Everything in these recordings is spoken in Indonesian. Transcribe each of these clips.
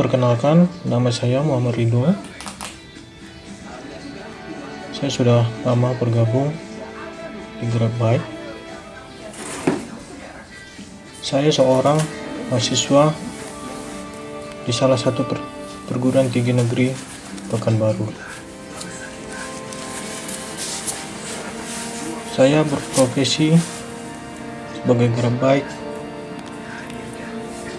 Perkenalkan, nama saya Muhammad Ridho. Saya sudah lama bergabung di Grab Bike. Saya seorang mahasiswa di salah satu per perguruan tinggi negeri Pekanbaru. Saya berprofesi sebagai Grab Bike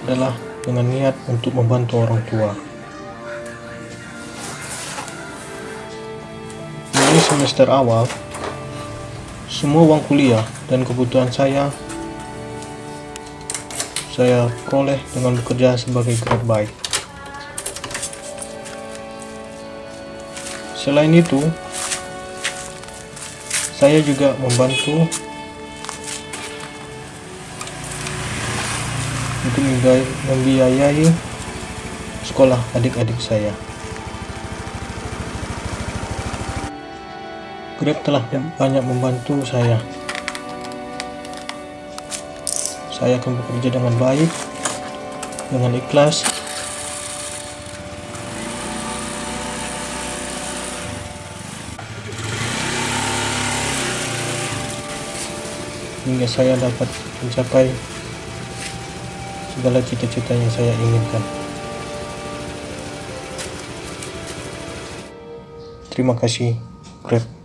adalah dengan niat untuk membantu orang tua. Dari semester awal, semua uang kuliah dan kebutuhan saya saya peroleh dengan bekerja sebagai grab bike. Selain itu, saya juga membantu untuk membiayai sekolah adik-adik saya. Grab telah banyak membantu saya. Saya akan bekerja dengan baik, dengan ikhlas, hingga saya dapat mencapai segala cita-cita yang saya inginkan. Terima kasih, Grab.